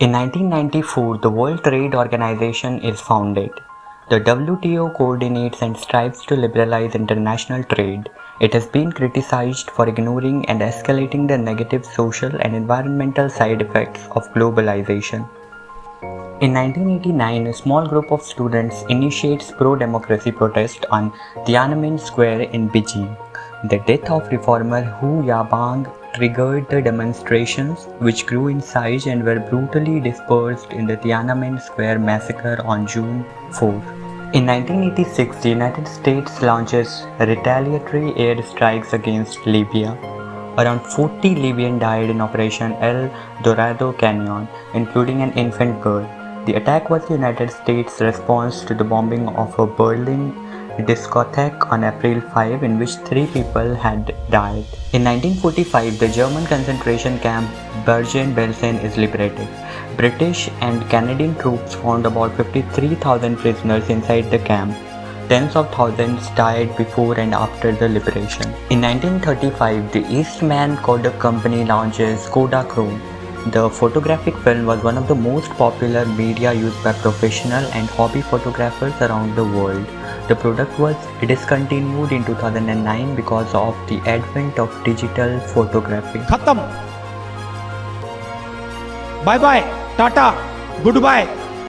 In 1994, the World Trade Organization is founded. The WTO coordinates and strives to liberalize international trade. It has been criticized for ignoring and escalating the negative social and environmental side effects of globalization. In 1989, a small group of students initiates pro-democracy protest on Tiananmen Square in Beijing. The death of reformer Hu Yaobang triggered the demonstrations, which grew in size and were brutally dispersed in the Tiananmen Square massacre on June 4. In 1986, the United States launches retaliatory air strikes against Libya. Around 40 Libyans died in Operation El Dorado Canyon, including an infant girl. The attack was the United States' response to the bombing of a Berlin discotheque on April 5 in which three people had died. In 1945, the German concentration camp Bergen-Belsen is liberated. British and Canadian troops found about 53,000 prisoners inside the camp. Tens of thousands died before and after the liberation. In 1935, the Eastman Kodak Company launches Kodachrome. The photographic film was one of the most popular media used by professional and hobby photographers around the world. The product was discontinued in 2009 because of the advent of digital photography. Khatam. Bye bye. Tata. Goodbye.